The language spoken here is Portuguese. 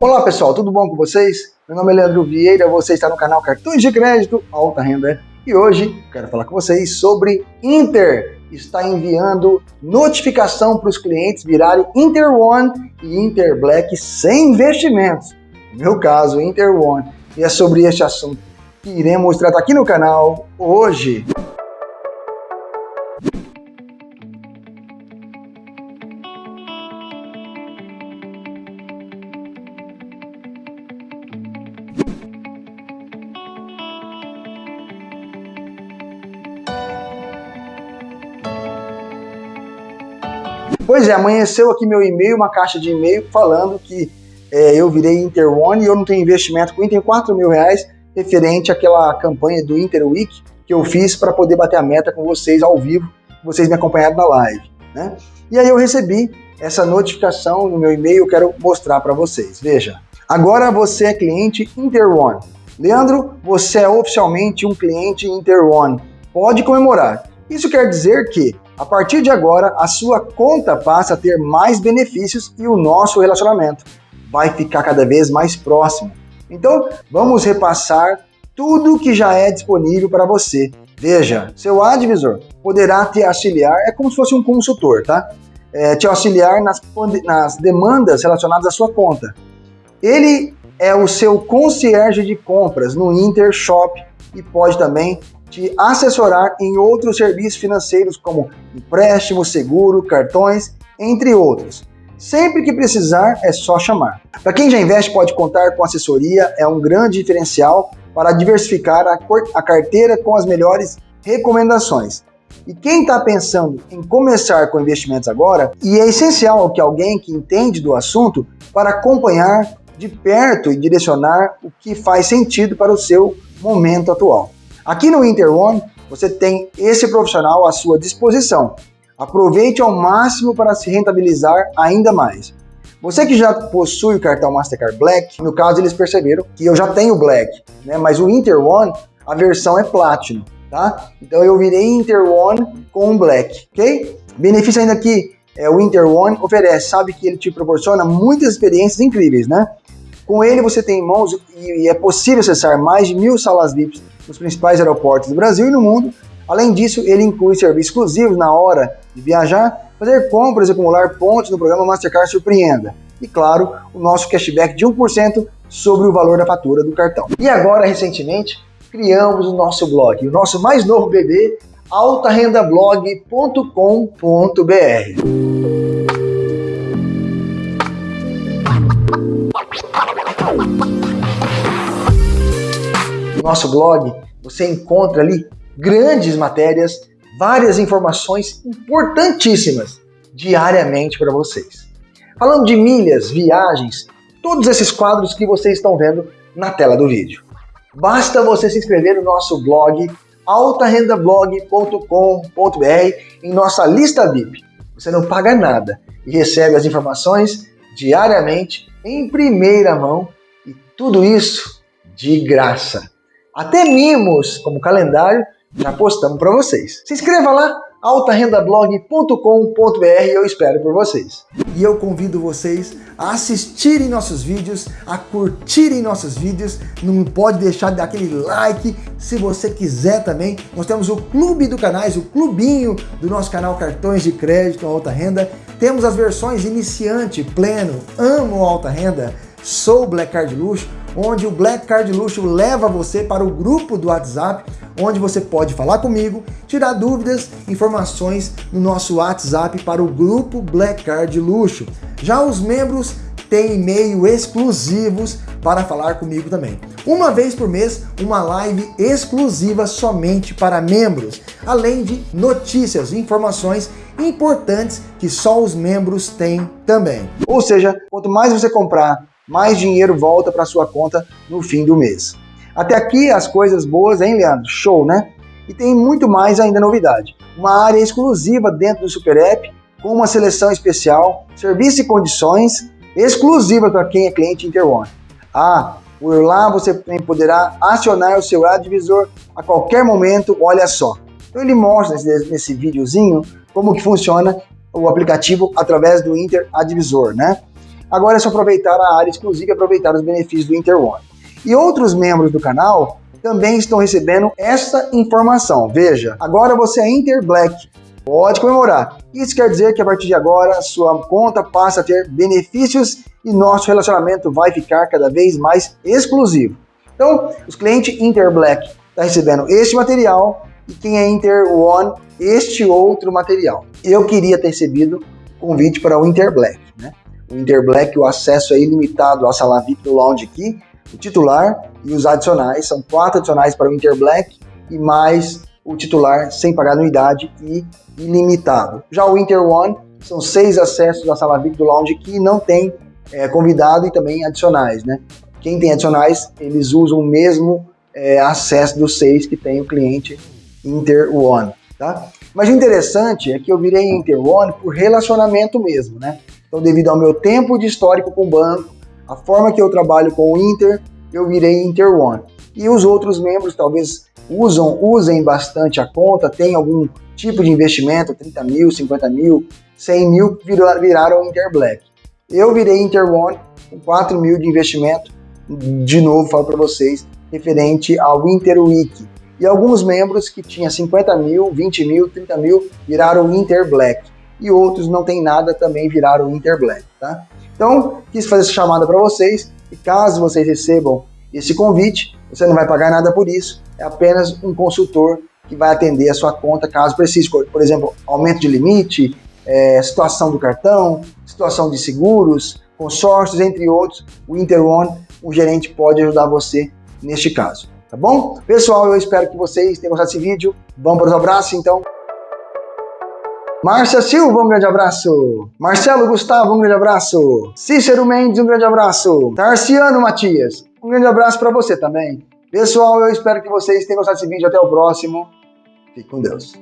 Olá pessoal, tudo bom com vocês? Meu nome é Leandro Vieira, você está no canal Cartões de Crédito Alta Renda e hoje quero falar com vocês sobre Inter. Está enviando notificação para os clientes virarem Inter One e Inter Black sem investimentos. No meu caso, Inter One. E é sobre este assunto que iremos tratar aqui no canal hoje. Pois é, amanheceu aqui meu e-mail, uma caixa de e-mail falando que é, eu virei Inter One e eu não tenho investimento com Inter, 4 mil reais referente àquela campanha do Inter Week que eu fiz para poder bater a meta com vocês ao vivo, vocês me acompanharam na live. Né? E aí eu recebi essa notificação no meu e-mail, eu quero mostrar para vocês. Veja, agora você é cliente Inter One. Leandro, você é oficialmente um cliente Inter One. Pode comemorar. Isso quer dizer que a partir de agora, a sua conta passa a ter mais benefícios e o nosso relacionamento vai ficar cada vez mais próximo. Então, vamos repassar tudo que já é disponível para você. Veja, seu advisor poderá te auxiliar, é como se fosse um consultor, tá? É, te auxiliar nas, nas demandas relacionadas à sua conta. Ele é o seu concierge de compras no Intershop e pode também te assessorar em outros serviços financeiros como empréstimo, seguro, cartões, entre outros. Sempre que precisar, é só chamar. Para quem já investe, pode contar com assessoria, é um grande diferencial para diversificar a carteira com as melhores recomendações. E quem está pensando em começar com investimentos agora, e é essencial que alguém que entende do assunto para acompanhar de perto e direcionar o que faz sentido para o seu momento atual. Aqui no Interone, você tem esse profissional à sua disposição. Aproveite ao máximo para se rentabilizar ainda mais. Você que já possui o cartão Mastercard Black, no caso eles perceberam que eu já tenho Black, né? mas o Inter One, a versão é Platinum, tá? Então eu virei Inter One com Black, ok? Benefício ainda que é, o Inter One oferece, sabe que ele te proporciona muitas experiências incríveis, né? Com ele você tem em mãos e é possível acessar mais de mil salas VIPs nos principais aeroportos do Brasil e no mundo. Além disso, ele inclui serviços exclusivos na hora de viajar, fazer compras e acumular pontos no programa Mastercard Surpreenda. E claro, o nosso cashback de 1% sobre o valor da fatura do cartão. E agora, recentemente, criamos o nosso blog, o nosso mais novo bebê, altarendablog.com.br. nosso blog, você encontra ali grandes matérias, várias informações importantíssimas diariamente para vocês. Falando de milhas, viagens, todos esses quadros que vocês estão vendo na tela do vídeo. Basta você se inscrever no nosso blog altarendablog.com.br em nossa lista VIP. Você não paga nada e recebe as informações diariamente em primeira mão e tudo isso de graça. Até mimos, como calendário, já postamos para vocês. Se inscreva lá, altarendablog.com.br eu espero por vocês. E eu convido vocês a assistirem nossos vídeos, a curtirem nossos vídeos, não pode deixar de dar aquele like, se você quiser também, nós temos o clube do canais, o clubinho do nosso canal Cartões de Crédito Alta Renda, temos as versões iniciante, pleno, amo alta renda, sou Black Card Luxo, onde o Black Card Luxo leva você para o grupo do WhatsApp, onde você pode falar comigo, tirar dúvidas, informações no nosso WhatsApp para o grupo Black Card Luxo. Já os membros têm e-mail exclusivos para falar comigo também. Uma vez por mês, uma live exclusiva somente para membros, além de notícias, informações importantes que só os membros têm também. Ou seja, quanto mais você comprar mais dinheiro volta para sua conta no fim do mês. Até aqui as coisas boas, hein, Leandro? Show, né? E tem muito mais ainda novidade. Uma área exclusiva dentro do Super App, com uma seleção especial, serviço e condições exclusivas para quem é cliente Interone. Ah, por lá você poderá acionar o seu advisor a qualquer momento, olha só. Então ele mostra nesse, nesse videozinho como que funciona o aplicativo através do Inter Advisor, né? Agora é só aproveitar a área exclusiva e aproveitar os benefícios do Interone. E outros membros do canal também estão recebendo essa informação. Veja, agora você é Inter Black, pode comemorar. Isso quer dizer que a partir de agora sua conta passa a ter benefícios e nosso relacionamento vai ficar cada vez mais exclusivo. Então, os clientes Inter Black estão tá recebendo este material e quem é Inter One, este outro material. Eu queria ter recebido convite para o Inter Black, né? O Inter Black, o acesso é ilimitado à sala VIP do Lounge aqui, o titular e os adicionais, são quatro adicionais para o Inter Black e mais o titular sem pagar anuidade e ilimitado. Já o Inter One são seis acessos à sala VIP do Lounge que não tem é, convidado e também adicionais, né? Quem tem adicionais, eles usam o mesmo é, acesso dos seis que tem o cliente Inter One, tá? Mas o interessante é que eu virei Inter One por relacionamento mesmo, né? Então, devido ao meu tempo de histórico com o banco, a forma que eu trabalho com o Inter, eu virei Inter One. E os outros membros talvez usam, usem bastante a conta, tem algum tipo de investimento, 30 mil, 50 mil, 100 mil, viraram Inter Black. Eu virei Inter One com 4 mil de investimento, de novo falo para vocês, referente ao Inter Week. E alguns membros que tinham 50 mil, 20 mil, 30 mil, viraram Inter Black. E outros não tem nada, também viraram Inter Black, tá? Então, quis fazer essa chamada para vocês e caso vocês recebam esse convite, você não vai pagar nada por isso, é apenas um consultor que vai atender a sua conta caso precise, por exemplo, aumento de limite, é, situação do cartão, situação de seguros, consórcios, entre outros, o Interone, o gerente pode ajudar você neste caso, tá bom? Pessoal, eu espero que vocês tenham gostado desse vídeo, vamos para os abraços então. Márcia Silva, um grande abraço. Marcelo Gustavo, um grande abraço. Cícero Mendes, um grande abraço. Tarciano Matias, um grande abraço para você também. Pessoal, eu espero que vocês tenham gostado desse vídeo. Até o próximo. Fique com Deus.